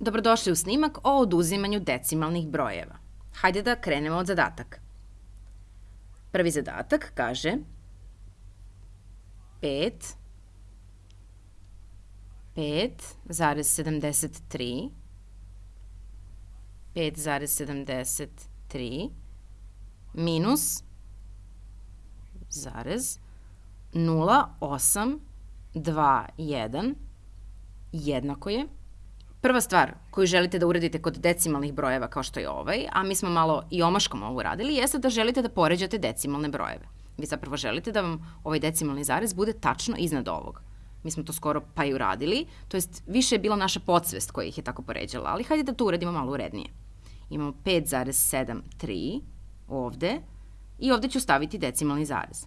Dobrodošli u snimak o oduzimanju decimalnih brojeva. Hajde da krenemo od zadataka. Prvi zadatak kaže 5 5,73 5,73 minus zarez 0,821 jednako je Prva stvar koju želite da uradite kod decimalnih brojeva kao što je ovaj, a mi smo malo i omaškom ovo uradili, jeste da želite da poređate decimalne brojeve. Vi zapravo želite da vam ovaj decimalni zarez bude tačno iznad ovog. Mi smo to skoro pa i uradili, to jest više je bila naša podsvest koja ih je tako poređala, ali hajde da to uradimo malo urednije. Imamo 5,73 ovde i ovde ću staviti decimalni zarez.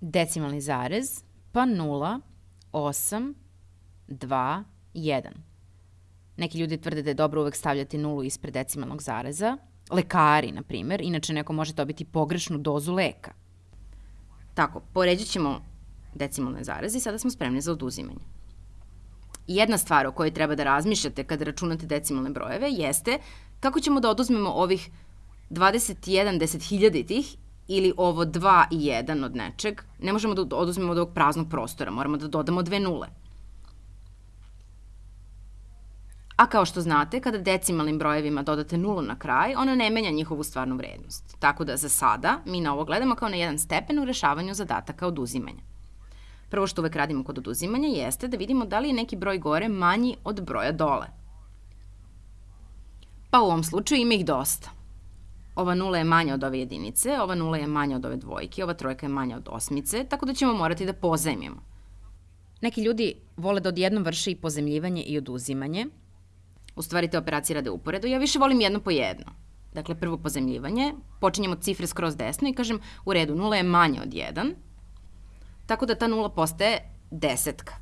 Decimalni zarez pa 0, 8, 2, 1. Neki ljudi tvrde da je dobro uvek stavljati nulu ispred decimalnog zareza. Lekari, na primer, inače neko može dobiti pogrešnu dozu leka. Tako, poređat ćemo decimalne zareze i sada smo spremni za oduzimanje. Jedna stvar o kojoj treba da razmišljate kada računate decimalne brojeve jeste kako ćemo da oduzmemo ovih 21 desethiljaditih ili ovo 2 i 1 od nečeg. Ne možemo da oduzmemo od ovog praznog prostora, moramo da dodamo dve nule. A kao što znate, kada decimalnim brojevima dodate nulu na kraj, ona ne menja njihovu stvarnu vrednost. Tako da za sada mi na ovo gledamo kao na jedan stepen u rešavanju zadataka oduzimanja. Prvo što uvek radimo kod oduzimanja jeste da vidimo da li je neki broj gore manji od broja dole. Pa u ovom slučaju ima ih dosta. Ova nula je manja od ove jedinice, ova nula je manja od ove dvojke, ova trojka je manja od osmice, tako da ćemo morati da pozajmimo. Neki ljudi vole da odjednom vrše i pozemljivanje i oduzimanje, U stvari te operacije rade uporedo. Ja više volim jedno po jedno. Dakle, prvo pozemljivanje, počinjemo cifre skroz desno i kažem u redu, nula je manje od 1, tako da ta nula postaje desetka.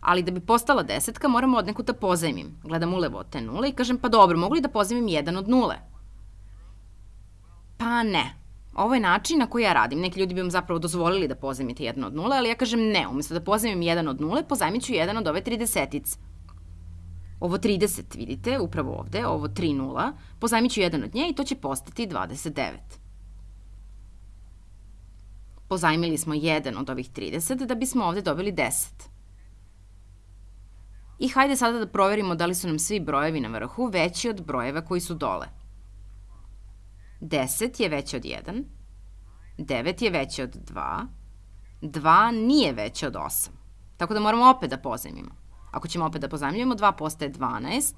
Ali da bi postala desetka, moramo od neku da pozajmim. Gledam ulevo od te nule i kažem, pa dobro, mogu li da pozajmim jedan od nule? Pa ne. Ovo je način na koji ja radim. Neki ljudi bi vam zapravo dozvolili da pozajmite jedan od nule, ali ja kažem ne. Umesto da pozajmim jedan od nule, pozajmit ću jedan od ove tri desetice. Ovo 30, vidite, upravo ovde, ovo 3 nula, pozajmit ću jedan od nje i to će postati 29. Pozajmili smo jedan od ovih 30 da bismo ovde dobili 10. I hajde sada da proverimo da li su nam svi brojevi na vrhu veći od brojeva koji su dole. 10 je veće od 1, 9 je veće od 2, 2 nije veće od 8. Tako da moramo opet da pozajmimo. Ako ćemo opet da pozajmljujemo, 2 postaje 12,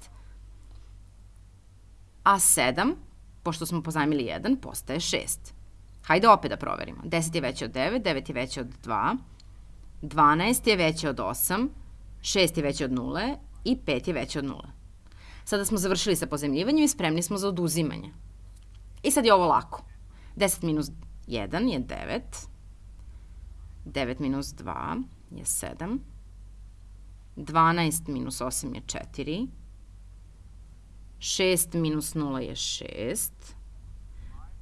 a 7, pošto smo pozajmili 1, postaje 6. Hajde opet da proverimo. 10 je veće od 9, 9 je veće od 2, 12 je veće od 8, 6 je veće od 0 i 5 je veće od 0. Sada smo završili sa pozemljivanjem i spremni smo za oduzimanje. I sad je ovo lako. 10 minus 1 je 9, 9 minus 2 je 7, 12 minus 8 je 4, 6 minus 0 je 6,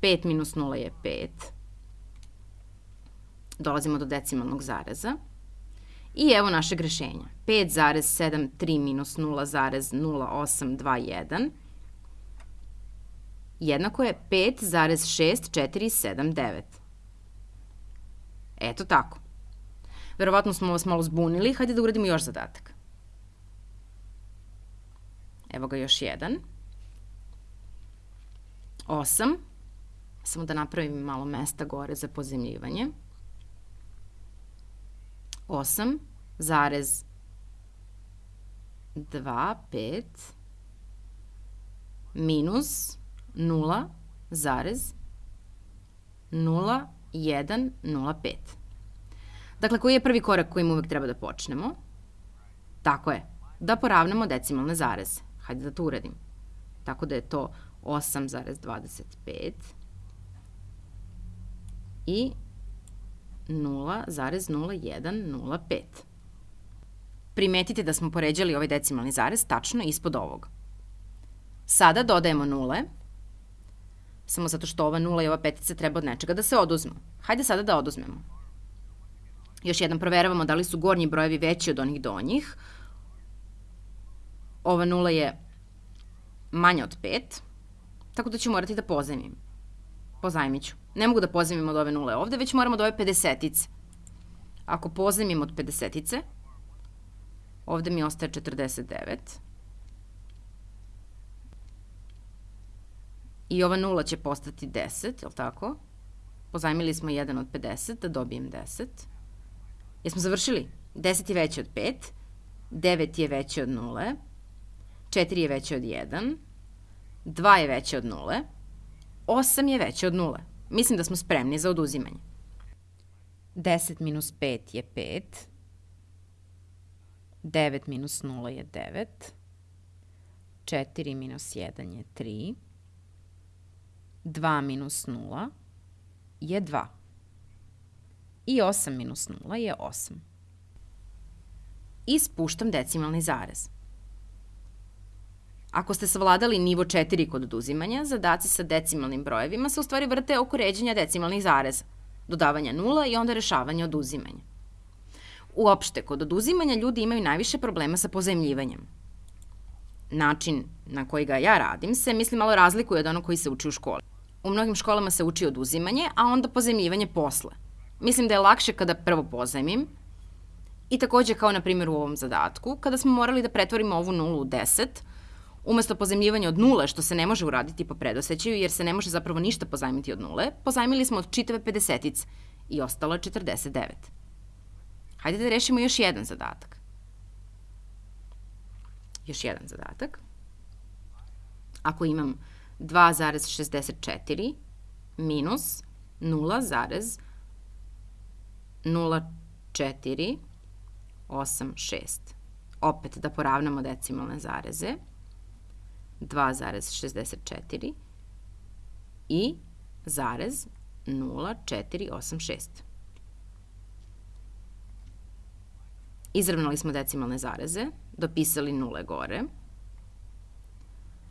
5 minus 0 je 5, dolazimo do decimalnog zareza, i evo naše grešenja. 5,73 minus 0,0821 jednako je 5,6479. Eto tako. Verovatno smo vas malo zbunili, hajde da uradimo još zadatak. Evo ga još jedan. 8. Samo da napravim malo mesta gore za pozemljivanje. 8 zarez 2, 5 minus 0 zarez 0, 1, 0, 5. Dakle, koji je prvi korak kojim uvek treba da počnemo? Tako je, da poravnamo decimalne zareze. Hajde da to uradim. Tako da je to 8,25 i 0,0105. Primetite da smo poređali ovaj decimalni zarez tačno ispod ovog. Sada dodajemo nule, samo zato što ova nula i ova petica treba od nečega da se oduzmu. Hajde sada da oduzmemo. Još jednom proveravamo da li su gornji brojevi veći od onih donjih. ova nula je manja od 5, tako da ću morati da pozajmim. Pozajmit ću. Ne mogu da pozajmim od ove nule ovde, već moram od ove 50-ice. Ako pozajmim od 50-ice, ovde mi ostaje 49. I ova nula će postati 10, je li tako? Pozajmili smo 1 od 50, da dobijem 10. Jesmo završili? 10 je veće od 5, 9 je veće od 0, 4 je veće od 1, 2 je veće od 0, 8 je veće od 0. Mislim da smo spremni za oduzimanje. 10 minus 5 je 5, 9 minus 0 je 9, 4 minus 1 je 3, 2 minus 0 je 2 i 8 minus 0 je 8. I spuštam decimalni zarez. Ako ste savladali nivo 4 kod oduzimanja, zadaci sa decimalnim brojevima se u stvari vrte oko ređenja decimalnih zareza, dodavanja nula i onda rešavanja oduzimanja. Uopšte, kod oduzimanja ljudi imaju najviše problema sa pozajemljivanjem. Način na koji ga ja radim se, mislim, malo razlikuje od onog koji se uči u školi. U mnogim školama se uči oduzimanje, a onda pozajemljivanje posle. Mislim da je lakše kada prvo pozajmim i takođe kao na primjer u ovom zadatku, kada smo morali da pretvorimo ovu nulu u 10, Umesto pozajmljivanja od nule, što se ne može uraditi po predosećaju, jer se ne može zapravo ništa pozajmiti od nule, pozajmili smo od čitave 50 i ostalo je 49. Hajde da rešimo još jedan zadatak. Još jedan zadatak. Ako imam 2,64 minus 0,0486. Opet da poravnamo decimalne zareze. 2,64 i zarez 0,486. Izravnali smo decimalne zareze, dopisali nule gore.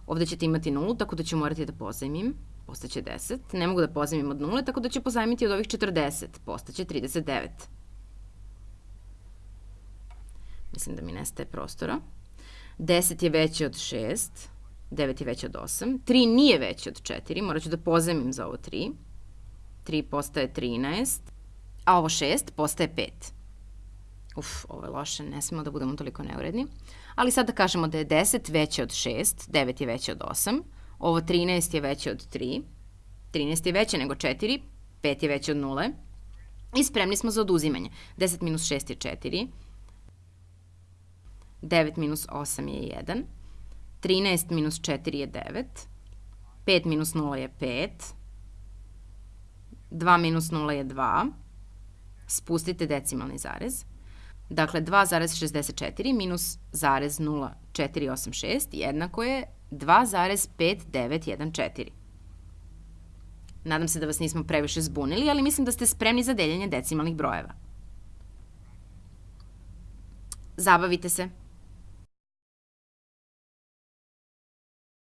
Ovde ćete imati nulu, tako da ću morati da pozajmim, postaće 10. Ne mogu da pozajmim od nule, tako da ću pozajmiti od ovih 40, postaće 39. Mislim da mi nestaje prostora. 10 je veće od 6, 9 je veće od 8. 3 nije veće od 4, morat ću da pozemim za ovo 3. 3 postaje 13, a ovo 6 postaje 5. Uf, ovo je loše, ne smemo da budemo toliko neuredni. Ali sad da kažemo da je 10 veće od 6, 9 je veće od 8, ovo 13 je veće od 3, 13 je veće nego 4, 5 je veće od 0 i spremni smo za oduzimanje. 10 minus 6 je 4, 9 minus 8 je 1, 13 minus 4 je 9, 5 minus 0 je 5, 2 minus 0 je 2, spustite decimalni zarez. Dakle, 2,64 minus zarez 0,486 jednako je 2,5914. Nadam se da vas nismo previše zbunili, ali mislim da ste spremni za deljenje decimalnih brojeva. Zabavite se.